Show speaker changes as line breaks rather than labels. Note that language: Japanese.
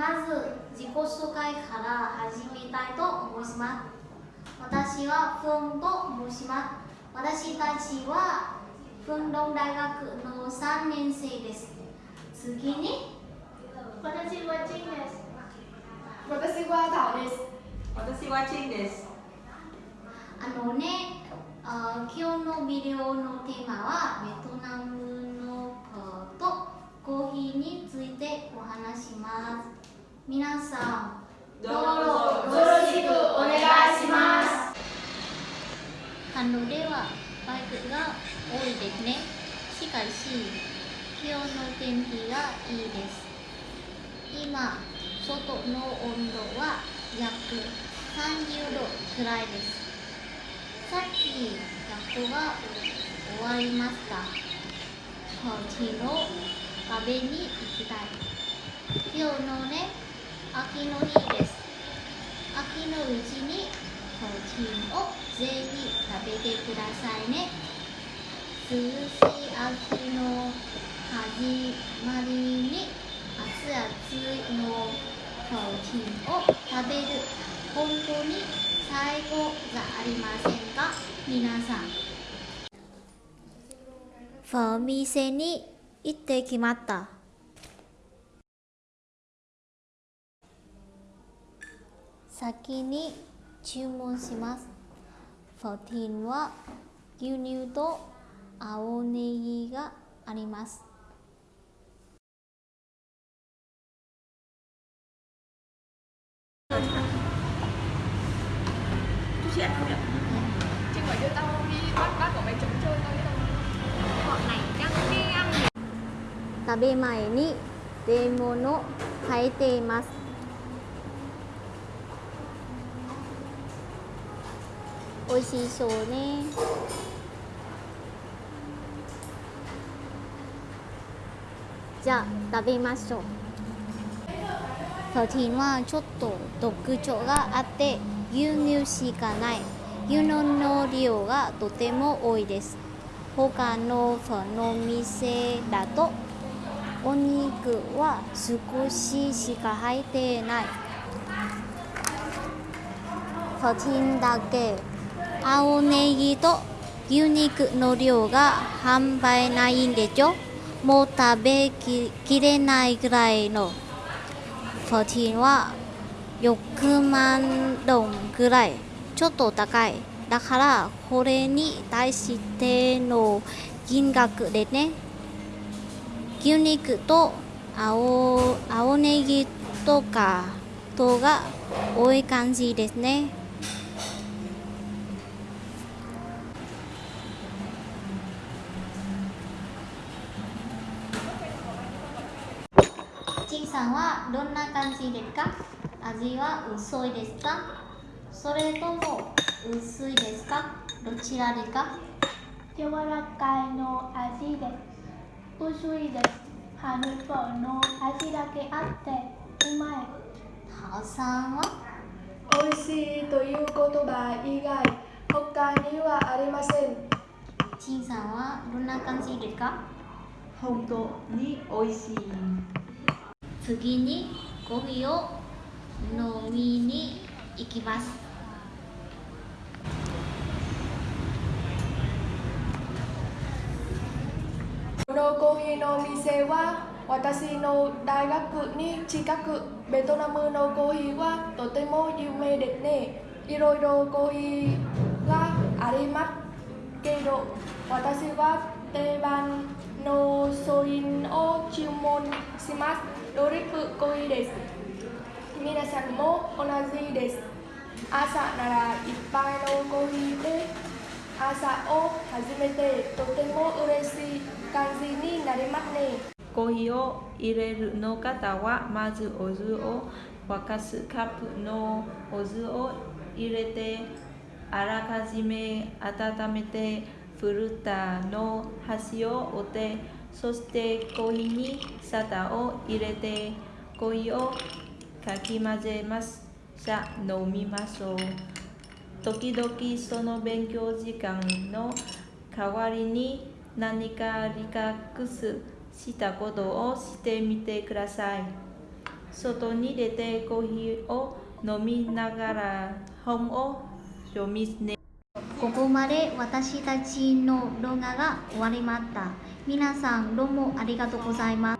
まず自己紹介から始めたいと思います私はフンと申します私たちはフンロン大学の3年生です次に
私はチンです。
私はタオです。
私はチンです。
あのね、あ今日のビデオのテーマはベトナムのとコーヒーについてお話します。皆さん、
ど
よろしくお願いします。
韓国ではバイクが多いですね。しかし、今日の天気がいいです。今、外の温度は約30度くらいです。さっき学校が終わりました。こっちの食べに行きたい。今日のね、秋の日です。秋のうちにコーチンをぜひ食べてくださいね。涼しい秋の始まりに熱々のコーチンを食べる本当に最高じゃありませんか？皆さん。ファミセに行ってきまった。先に注文します。フォーティンは牛乳と青ネがあります。食べ前にレモンを変えています。美味しそうね。じゃあ食べましょう。13はちょっと特徴があって牛乳しかない。牛乳の量がとても多いです。他のファの店だとお肉は少ししか入ってない。14だけ青ネギと牛肉の量が半端ないんでしょ？もう食べききれないぐらいの。14は6万ドンぐらい。ちょっと高い。だからこれに対しての金額でね。牛肉と青青ネギとかとが多い感じですね。さんはどんな感じですか？味は薄いですか？それとも薄いですか？どちらですか？
柔らかいの味です。薄いです。ハニフォの味だけあってうまい。
タオさんは？
美味しいという言葉以外他にはありません。
ちいさんはどんな感じですか？
本当に美味しい。
次にコーヒーを飲みに行きます
このコーヒーの店は私の大学に近くベトナムのコーヒーはとても有名ですね。いろいろコーヒーがありますけど私は定番のソインを注文します。ドリップコーヒーです。皆さんも同じです。朝なら一杯のコーヒーで朝を始めてとても嬉しい感じになりますね。
コーヒーを入れるの方はまずお湯を沸かすカップのお湯を入れてあらかじめ温めてフルタの端を折ってそしてコーヒーに砂糖を入れてコーヒーをかき混ぜますさあ飲みましょう時々その勉強時間の代わりに何かリラックスしたことをしてみてください。外に出てコーヒーを飲みながら本を読みね。
ここまで私たちの動画が終わりました。皆さんどうもありがとうございます。